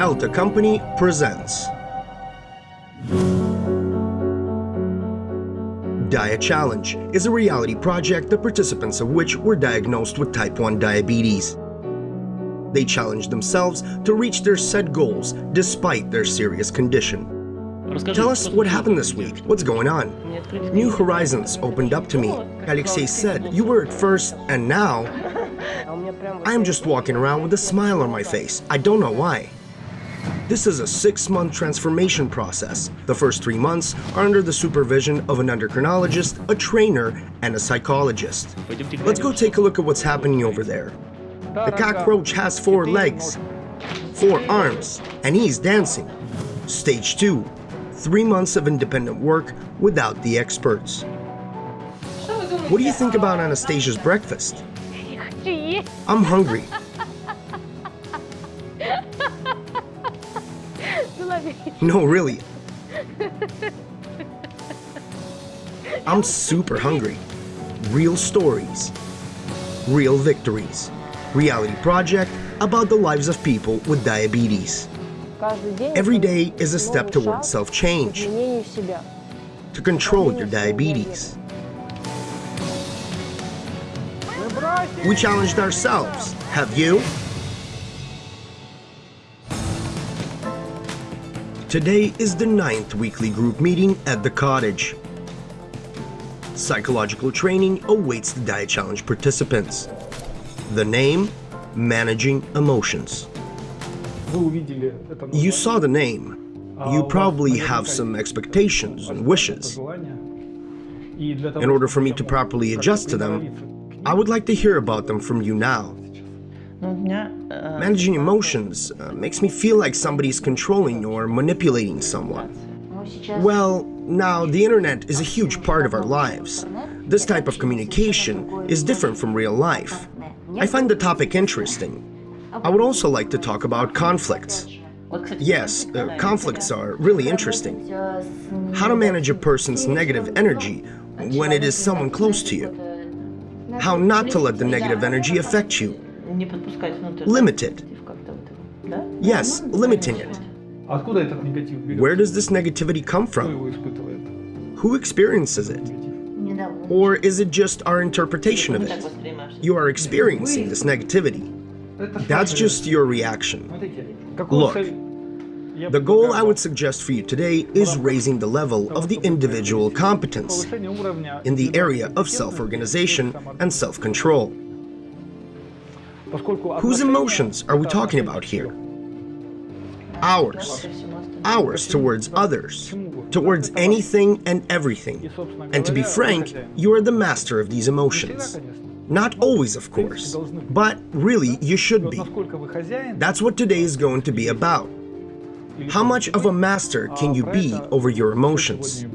Elta Company presents DiaChallenge is a reality project the participants of which were diagnosed with type 1 diabetes. They challenged themselves to reach their set goals despite their serious condition. Tell us what happened this week. What's going on? New horizons opened up to me. Alexei said, you were at first and now I am just walking around with a smile on my face. I don't know why. This is a six-month transformation process. The first three months are under the supervision of an endocrinologist, a trainer, and a psychologist. Let's go take a look at what's happening over there. The cockroach has four legs, four arms, and he's dancing. Stage 2. Three months of independent work without the experts. What do you think about Anastasia's breakfast? I'm hungry. No, really. I'm super hungry. Real stories. Real victories. Reality project about the lives of people with diabetes. Every day is a step towards self-change. To control your diabetes. We challenged ourselves. Have you? Today is the ninth weekly group meeting at the cottage. Psychological training awaits the DiaChallenge participants. The name, Managing Emotions. You saw the name. You probably have some expectations and wishes. In order for me to properly adjust to them, I would like to hear about them from you now. Managing emotions uh, makes me feel like somebody's controlling or manipulating someone. Well, now the internet is a huge part of our lives. This type of communication is different from real life. I find the topic interesting. I would also like to talk about conflicts. Yes, uh, conflicts are really interesting. How to manage a person's negative energy when it is someone close to you. How not to let the negative energy affect you Limit it. Yes, limiting it. Where does this negativity come from? Who experiences it? Or is it just our interpretation of it? You are experiencing this negativity. That's just your reaction. Look, the goal I would suggest for you today is raising the level of the individual competence in the area of self-organization and self-control. Whose emotions are we talking about here? Ours. Ours towards others, towards anything and everything. And to be frank, you are the master of these emotions. Not always, of course, but really you should be. That's what today is going to be about. How much of a master can you be over your emotions?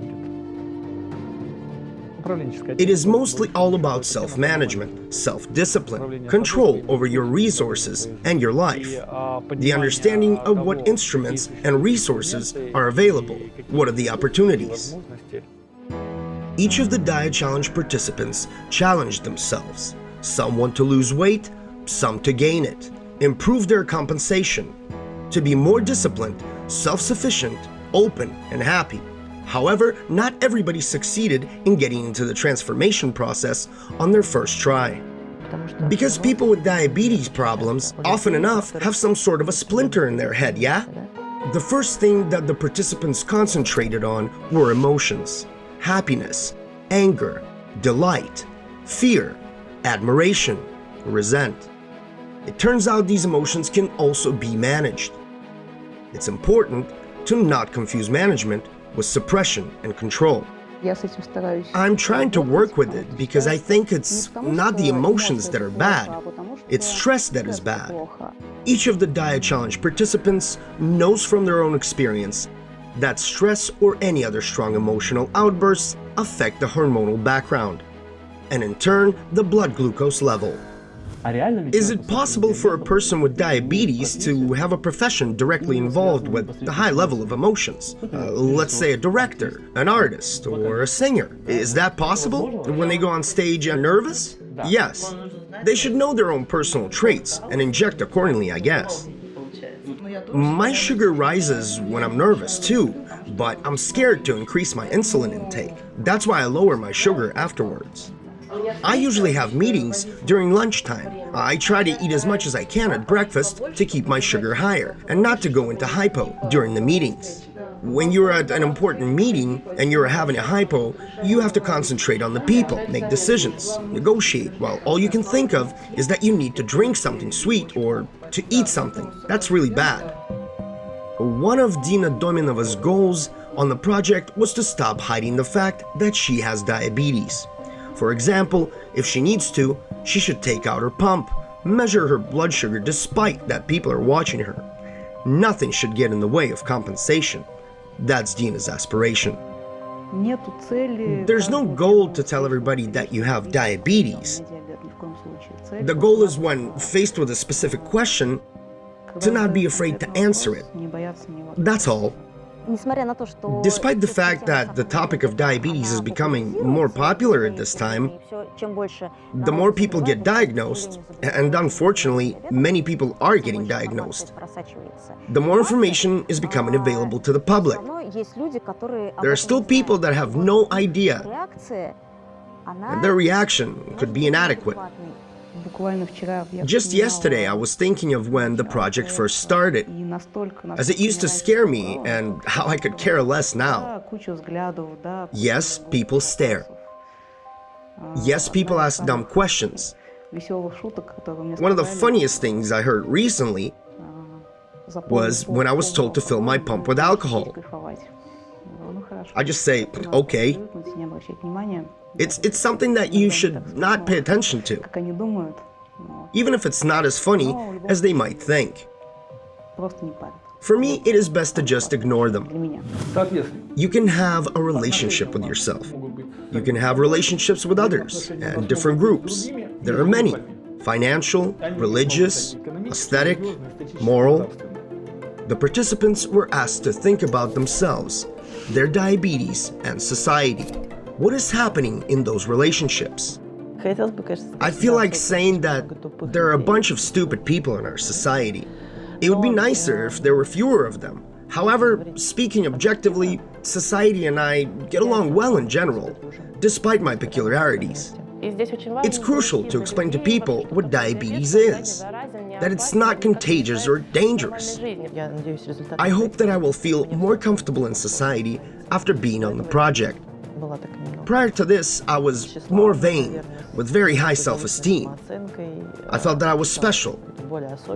It is mostly all about self-management, self-discipline, control over your resources and your life, the understanding of what instruments and resources are available, what are the opportunities. Each of the DiaChallenge participants challenged themselves. Some want to lose weight, some to gain it, improve their compensation, to be more disciplined, self-sufficient, open, and happy. However, not everybody succeeded in getting into the transformation process on their first try. Because people with diabetes problems, often enough, have some sort of a splinter in their head, yeah? The first thing that the participants concentrated on were emotions. Happiness, anger, delight, fear, admiration, resent. It turns out these emotions can also be managed. It's important to not confuse management with suppression and control. I'm trying to work with it because I think it's not the emotions that are bad, it's stress that is bad. Each of the DiaChallenge participants knows from their own experience that stress or any other strong emotional outbursts affect the hormonal background, and in turn, the blood glucose level. Is it possible for a person with diabetes to have a profession directly involved with the high level of emotions? Uh, let's say a director, an artist, or a singer. Is that possible when they go on stage and nervous? Yes. They should know their own personal traits and inject accordingly, I guess. My sugar rises when I'm nervous too, but I'm scared to increase my insulin intake. That's why I lower my sugar afterwards. I usually have meetings during lunchtime. I try to eat as much as I can at breakfast to keep my sugar higher and not to go into hypo during the meetings. When you're at an important meeting and you're having a hypo, you have to concentrate on the people, make decisions, negotiate, while all you can think of is that you need to drink something sweet or to eat something. That's really bad. One of Dina Dominova's goals on the project was to stop hiding the fact that she has diabetes. For example, if she needs to, she should take out her pump, measure her blood sugar despite that people are watching her. Nothing should get in the way of compensation. That's Dina's aspiration. There's no goal to tell everybody that you have diabetes. The goal is when faced with a specific question, to not be afraid to answer it. That's all. Despite the fact that the topic of diabetes is becoming more popular at this time, the more people get diagnosed, and unfortunately, many people are getting diagnosed, the more information is becoming available to the public. There are still people that have no idea, and their reaction could be inadequate. Just yesterday, I was thinking of when the project first started, as it used to scare me and how I could care less now. Yes, people stare. Yes, people ask dumb questions. One of the funniest things I heard recently was when I was told to fill my pump with alcohol. I just say, okay. It's, it's something that you should not pay attention to, even if it's not as funny as they might think. For me, it is best to just ignore them. You can have a relationship with yourself. You can have relationships with others and different groups. There are many financial, religious, aesthetic, moral. The participants were asked to think about themselves, their diabetes, and society. What is happening in those relationships? I feel like saying that there are a bunch of stupid people in our society. It would be nicer if there were fewer of them. However, speaking objectively, society and I get along well in general, despite my peculiarities. It's crucial to explain to people what diabetes is, that it's not contagious or dangerous. I hope that I will feel more comfortable in society after being on the project. Prior to this, I was more vain, with very high self-esteem. I felt that I was special.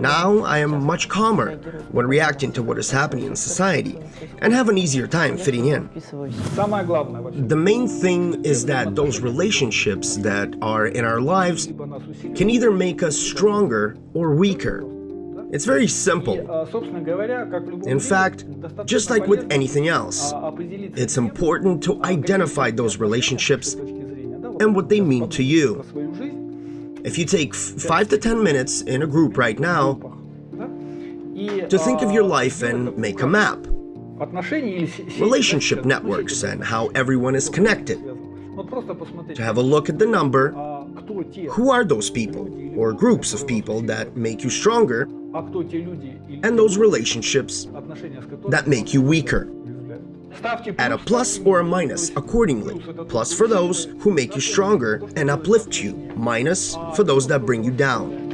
Now I am much calmer when reacting to what is happening in society and have an easier time fitting in. The main thing is that those relationships that are in our lives can either make us stronger or weaker. It's very simple. In fact, just like with anything else, it's important to identify those relationships and what they mean to you. If you take 5 to 10 minutes in a group right now to think of your life and make a map, relationship networks and how everyone is connected, to have a look at the number, who are those people or groups of people that make you stronger and those relationships that make you weaker. Add a plus or a minus accordingly. Plus for those who make you stronger and uplift you. Minus for those that bring you down.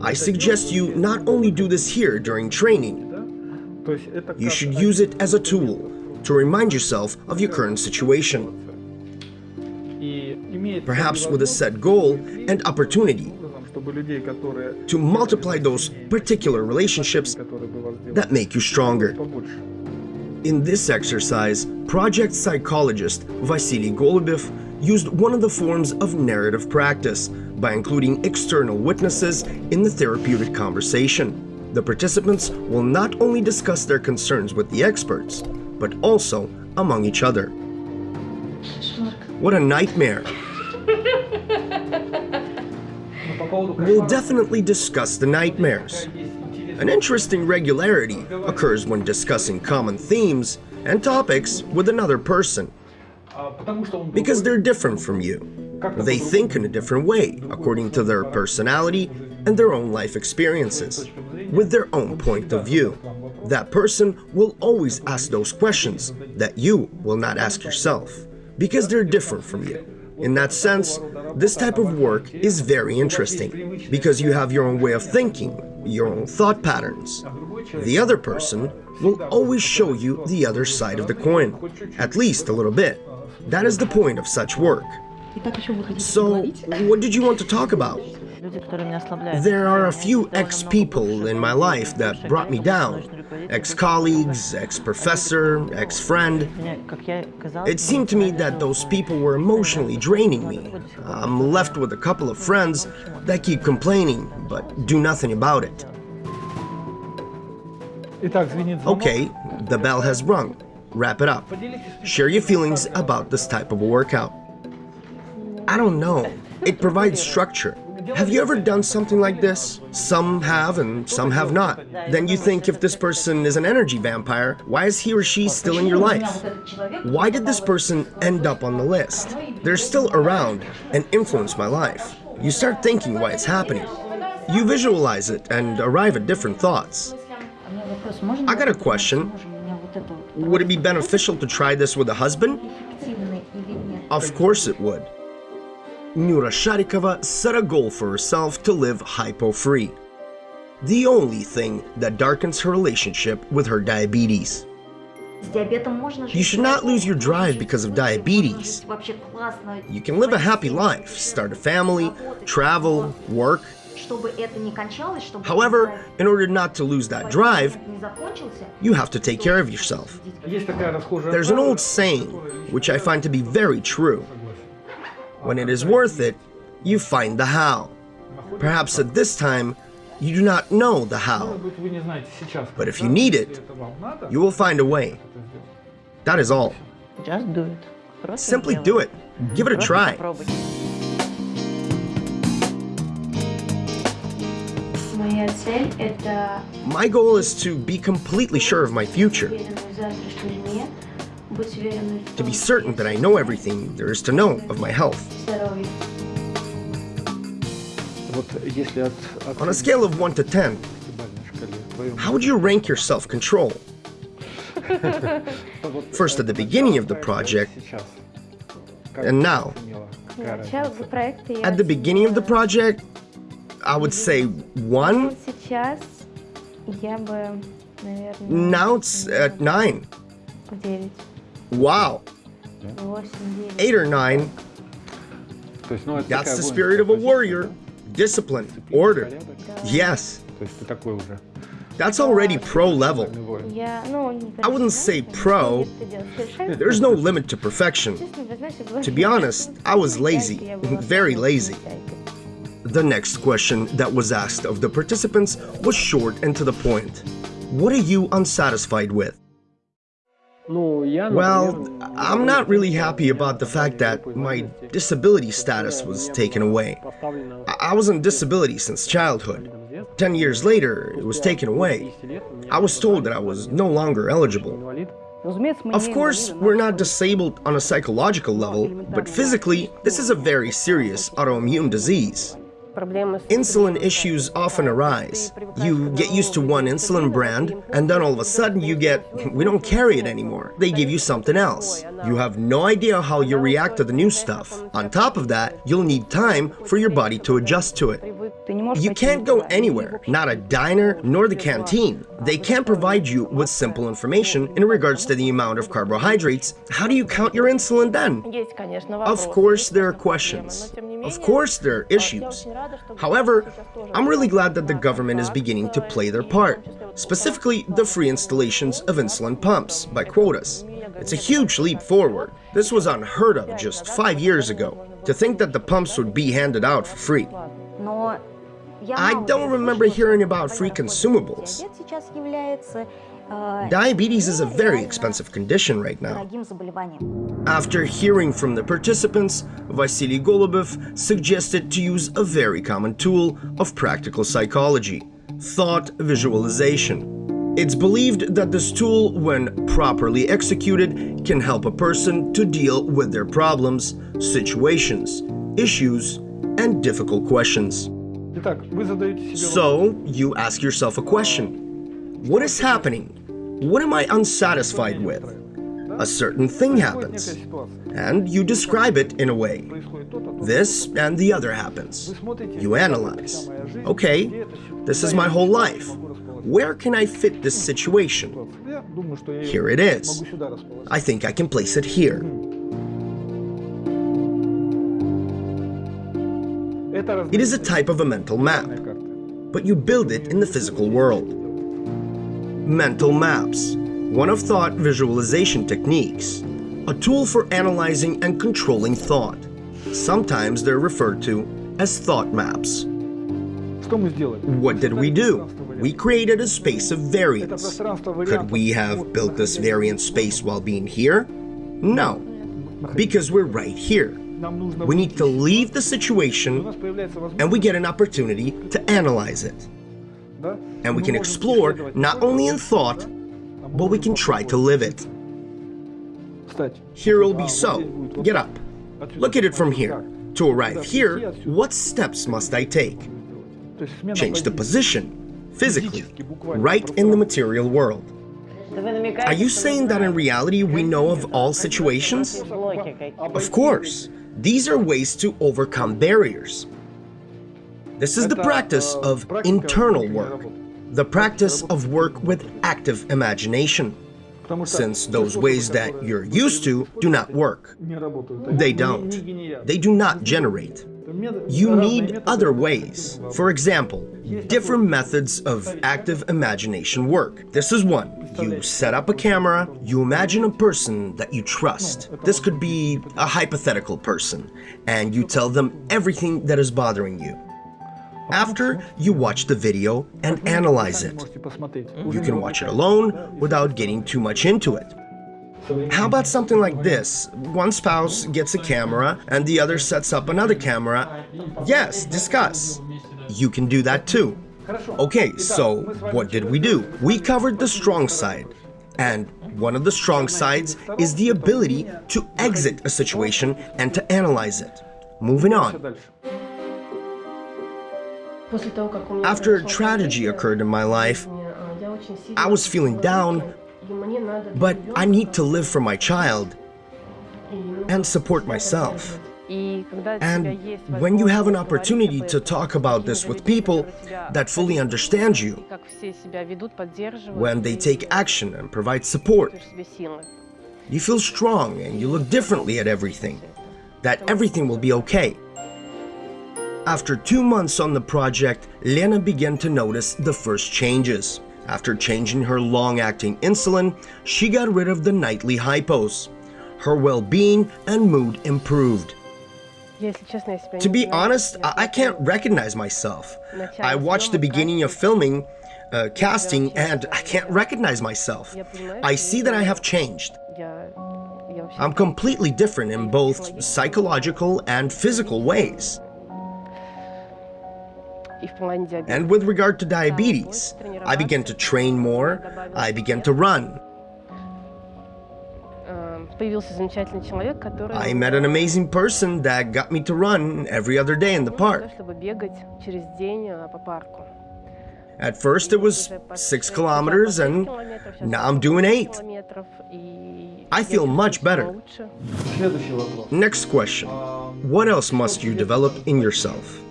I suggest you not only do this here during training, you should use it as a tool to remind yourself of your current situation perhaps with a set goal and opportunity to multiply those particular relationships that make you stronger. In this exercise, project psychologist Vasily Golubev used one of the forms of narrative practice by including external witnesses in the therapeutic conversation. The participants will not only discuss their concerns with the experts, but also among each other. What a nightmare! We'll definitely discuss the nightmares. An interesting regularity occurs when discussing common themes and topics with another person. Because they're different from you. They think in a different way, according to their personality and their own life experiences, with their own point of view. That person will always ask those questions that you will not ask yourself, because they're different from you. In that sense, this type of work is very interesting, because you have your own way of thinking, your own thought patterns. The other person will always show you the other side of the coin, at least a little bit. That is the point of such work. So, what did you want to talk about? There are a few ex-people in my life that brought me down. Ex-colleagues, ex-professor, ex-friend. It seemed to me that those people were emotionally draining me. I'm left with a couple of friends that keep complaining, but do nothing about it. Okay, the bell has rung. Wrap it up. Share your feelings about this type of a workout. I don't know. It provides structure. Have you ever done something like this? Some have and some have not. Then you think if this person is an energy vampire, why is he or she still in your life? Why did this person end up on the list? They're still around and influence my life. You start thinking why it's happening. You visualize it and arrive at different thoughts. I got a question. Would it be beneficial to try this with a husband? Of course it would. Nura Sharikova set a goal for herself to live hypo-free. The only thing that darkens her relationship with her diabetes. You should not lose your drive because of diabetes. You can live a happy life, start a family, travel, work. However, in order not to lose that drive, you have to take care of yourself. There's an old saying, which I find to be very true. When it is worth it, you find the how. Perhaps at this time, you do not know the how. But if you need it, you will find a way. That is all. Just do it. Simply do it. Give it a try. My goal is to be completely sure of my future to be certain that I know everything there is to know of my health. On a scale of 1 to 10, how would you rank your self-control? First at the beginning of the project, and now. At the beginning of the project, I would say 1. Now it's at 9. Wow. Eight or nine. That's the spirit of a warrior. Discipline, order. Yes. That's already pro level. I wouldn't say pro. There's no limit to perfection. To be honest, I was lazy, very lazy. The next question that was asked of the participants was short and to the point. What are you unsatisfied with? Well, I'm not really happy about the fact that my disability status was taken away. I was on disability since childhood. Ten years later, it was taken away. I was told that I was no longer eligible. Of course, we're not disabled on a psychological level, but physically, this is a very serious autoimmune disease. Insulin issues often arise. You get used to one insulin brand, and then all of a sudden you get, we don't carry it anymore. They give you something else. You have no idea how you react to the new stuff. On top of that, you'll need time for your body to adjust to it. You can't go anywhere, not a diner nor the canteen. They can't provide you with simple information in regards to the amount of carbohydrates. How do you count your insulin then? Of course, there are questions. Of course, there are issues. However, I'm really glad that the government is beginning to play their part, specifically the free installations of insulin pumps by quotas. It's a huge leap forward. This was unheard of just five years ago. To think that the pumps would be handed out for free. I don't remember hearing about free consumables. Diabetes is a very expensive condition right now. After hearing from the participants, Vasily Golubev suggested to use a very common tool of practical psychology, thought visualization. It's believed that this tool, when properly executed, can help a person to deal with their problems, situations, issues, and difficult questions. So, you ask yourself a question. What is happening? What am I unsatisfied with? A certain thing happens, and you describe it in a way. This and the other happens. You analyze. Okay, this is my whole life. Where can I fit this situation? Here it is. I think I can place it here. It is a type of a mental map, but you build it in the physical world. Mental maps, one of thought visualization techniques, a tool for analyzing and controlling thought. Sometimes they're referred to as thought maps. What did we do? We created a space of variance. Could we have built this variance space while being here? No, because we're right here. We need to leave the situation and we get an opportunity to analyze it. And we can explore not only in thought, but we can try to live it. Here will be so. Get up. Look at it from here. To arrive here, what steps must I take? Change the position, physically, right in the material world. Are you saying that in reality we know of all situations? Of course. These are ways to overcome barriers. This is the practice of internal work, the practice of work with active imagination, since those ways that you're used to do not work. They don't. They do not generate. You need other ways. For example, different methods of active imagination work. This is one. You set up a camera, you imagine a person that you trust. This could be a hypothetical person, and you tell them everything that is bothering you. After, you watch the video and analyze it. You can watch it alone without getting too much into it. How about something like this? One spouse gets a camera and the other sets up another camera. Yes, discuss. You can do that too. Okay, so what did we do? We covered the strong side. And one of the strong sides is the ability to exit a situation and to analyze it. Moving on. After a tragedy occurred in my life, I was feeling down, but I need to live for my child and support myself. And when you have an opportunity to talk about this with people that fully understand you, when they take action and provide support, you feel strong and you look differently at everything, that everything will be okay. After two months on the project, Lena began to notice the first changes. After changing her long-acting insulin, she got rid of the nightly hypos. Her well-being and mood improved. To be honest, I can't recognize myself. I watched the beginning of filming, uh, casting, and I can't recognize myself. I see that I have changed. I'm completely different in both psychological and physical ways. And with regard to diabetes, I began to train more, I began to run. I met an amazing person that got me to run every other day in the park. At first it was six kilometers and now I'm doing eight. I feel much better. Next question. What else must you develop in yourself?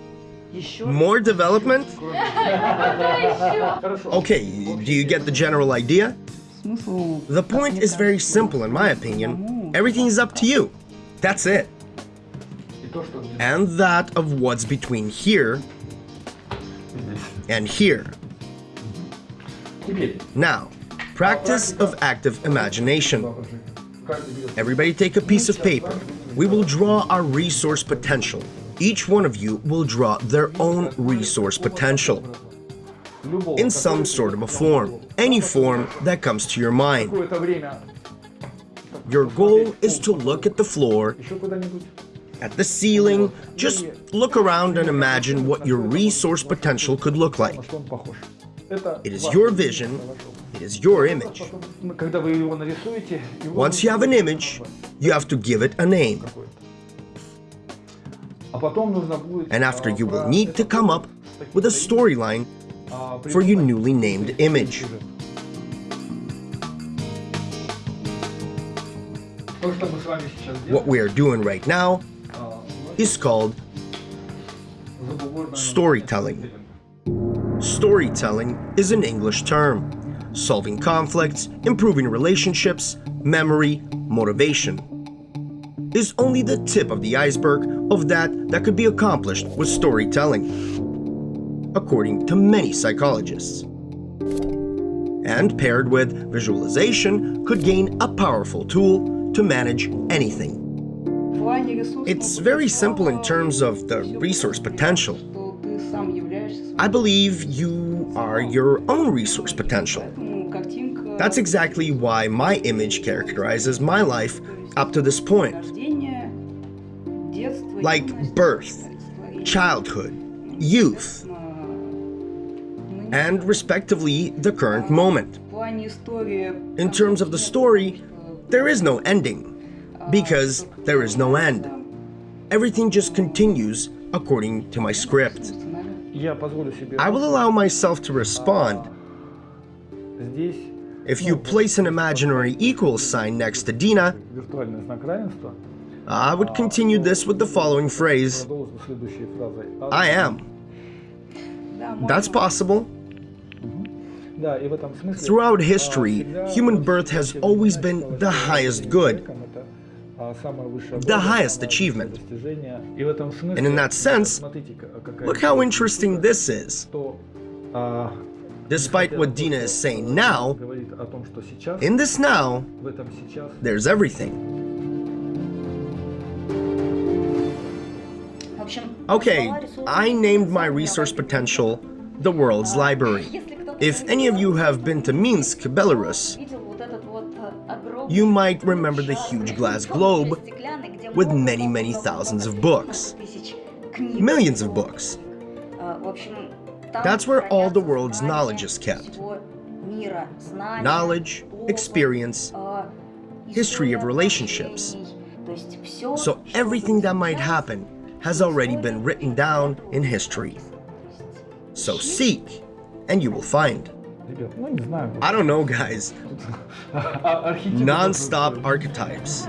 Sure? More development? okay, do you get the general idea? The point is very simple in my opinion. Everything is up to you. That's it. And that of what's between here and here. Now, practice of active imagination. Everybody take a piece of paper. We will draw our resource potential. Each one of you will draw their own resource potential in some sort of a form, any form that comes to your mind. Your goal is to look at the floor, at the ceiling, just look around and imagine what your resource potential could look like. It is your vision, it is your image. Once you have an image, you have to give it a name. And after you will need to come up with a storyline for your newly named image. What we are doing right now is called storytelling. Storytelling is an English term, solving conflicts, improving relationships, memory, motivation is only the tip of the iceberg of that that could be accomplished with storytelling, according to many psychologists. And paired with visualization could gain a powerful tool to manage anything. It's very simple in terms of the resource potential. I believe you are your own resource potential. That's exactly why my image characterizes my life up to this point like birth, childhood, youth, and respectively the current moment. In terms of the story, there is no ending, because there is no end. Everything just continues according to my script. I will allow myself to respond. If you place an imaginary equal sign next to Dina, I would continue this with the following phrase I am. That's possible. Throughout history, human birth has always been the highest good, the highest achievement. And in that sense, look how interesting this is. Despite what Dina is saying now, in this now, there's everything. Okay, I named my resource potential the world's library. If any of you have been to Minsk, Belarus, you might remember the huge glass globe with many, many thousands of books. Millions of books. That's where all the world's knowledge is kept. Knowledge, experience, history of relationships. so everything that might happen has already been written down in history. So seek, and you will find. I don't know, guys. Non-stop archetypes.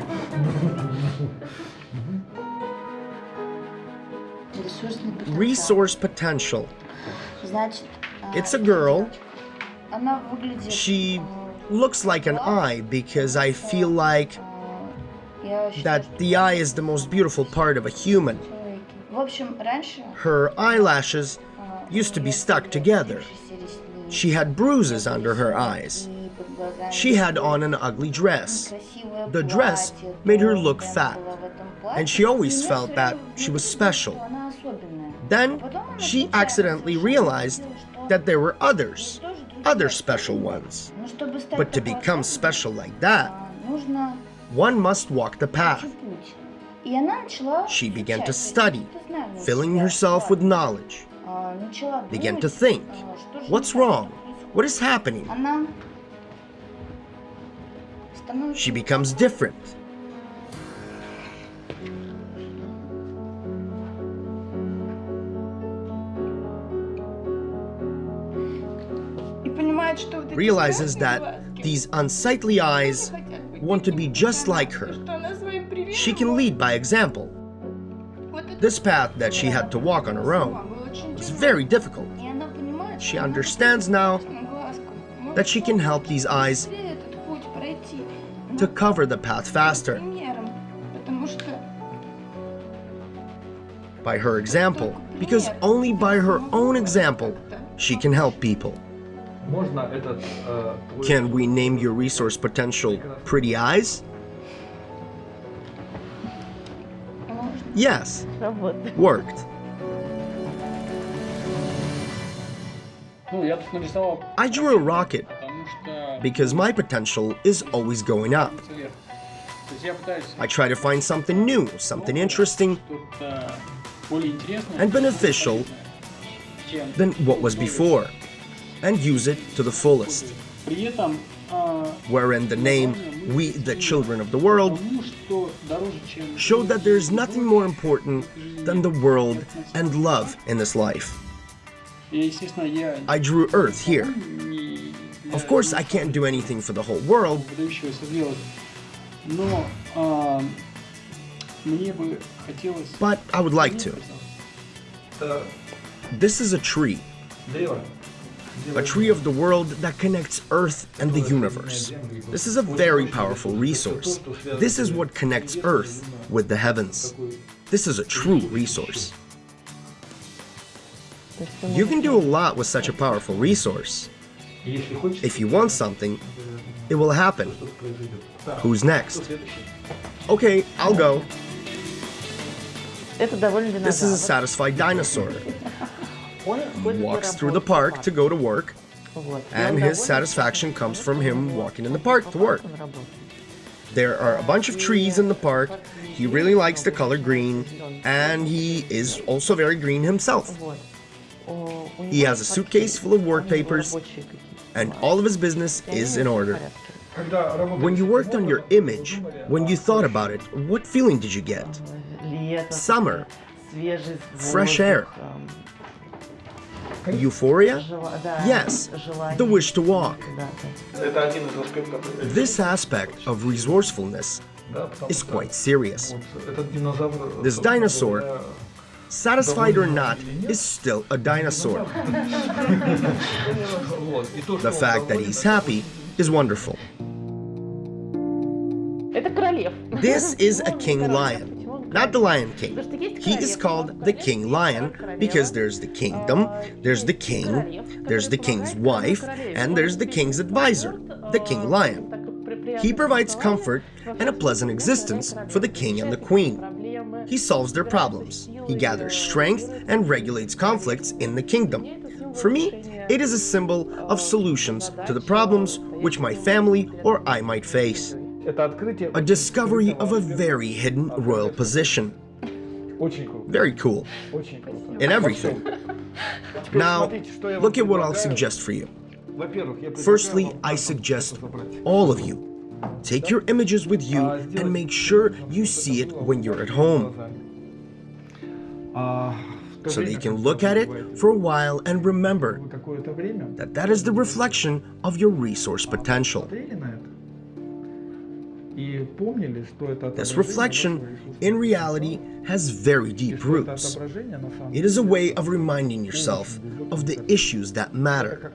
Resource potential. It's a girl. She looks like an eye because I feel like that the eye is the most beautiful part of a human. Her eyelashes used to be stuck together. She had bruises under her eyes. She had on an ugly dress. The dress made her look fat, and she always felt that she was special. Then she accidentally realized that there were others, other special ones. But to become special like that, one must walk the path. She began to study, filling herself with knowledge, began to think, what's wrong? What is happening? She becomes different. Realizes that these unsightly eyes want to be just like her, she can lead by example. This path that she had to walk on her own was very difficult. She understands now that she can help these eyes to cover the path faster. By her example, because only by her own example, she can help people. Can we name your resource potential Pretty Eyes? Yes. Worked. I drew a rocket because my potential is always going up. I try to find something new, something interesting and beneficial than what was before and use it to the fullest. Wherein the name we, the children of the world, showed that there is nothing more important than the world and love in this life. I drew Earth here. Of course, I can't do anything for the whole world, but I would like to. This is a tree a tree of the world that connects Earth and the universe. This is a very powerful resource. This is what connects Earth with the heavens. This is a true resource. You can do a lot with such a powerful resource. If you want something, it will happen. Who's next? Okay, I'll go. This is a satisfied dinosaur. walks through the park to go to work, and his satisfaction comes from him walking in the park to work. There are a bunch of trees in the park, he really likes the color green, and he is also very green himself. He has a suitcase full of work papers, and all of his business is in order. When you worked on your image, when you thought about it, what feeling did you get? Summer, fresh air, euphoria? Yes, the wish to walk. This aspect of resourcefulness is quite serious. This dinosaur, satisfied or not, is still a dinosaur. the fact that he's happy is wonderful. This is a king lion not the Lion King. He is called the king lion because there's the kingdom, there's the king, there's the king's wife, and there's the king's advisor, the king lion. He provides comfort and a pleasant existence for the king and the queen. He solves their problems. He gathers strength and regulates conflicts in the kingdom. For me, it is a symbol of solutions to the problems which my family or I might face a discovery of a very hidden royal position. Very cool. In everything. Now, look at what I'll suggest for you. Firstly, I suggest all of you take your images with you and make sure you see it when you're at home. so that you can look at it for a while and remember that that is the reflection of your resource potential. This reflection, in reality, has very deep roots. It is a way of reminding yourself of the issues that matter.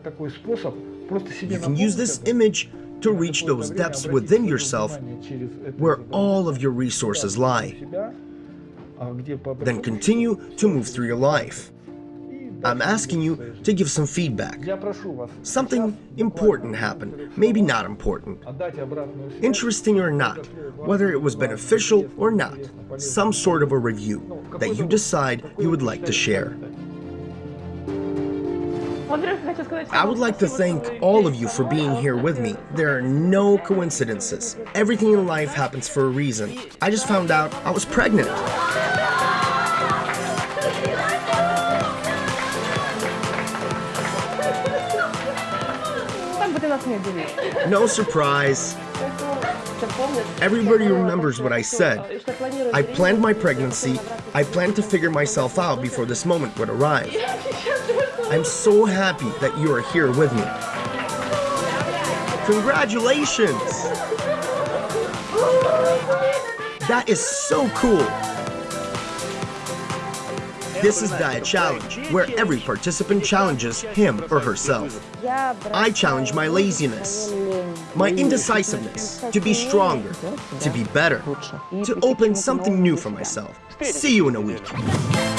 You can use this image to reach those depths within yourself where all of your resources lie. Then continue to move through your life. I'm asking you to give some feedback. Something important happened, maybe not important. Interesting or not, whether it was beneficial or not, some sort of a review that you decide you would like to share. I would like to thank all of you for being here with me. There are no coincidences. Everything in life happens for a reason. I just found out I was pregnant. No surprise. Everybody remembers what I said. I planned my pregnancy. I planned to figure myself out before this moment would arrive. I'm so happy that you are here with me. Congratulations! That is so cool! This is DiaChallenge, where every participant challenges him or herself. I challenge my laziness, my indecisiveness, to be stronger, to be better, to open something new for myself. See you in a week.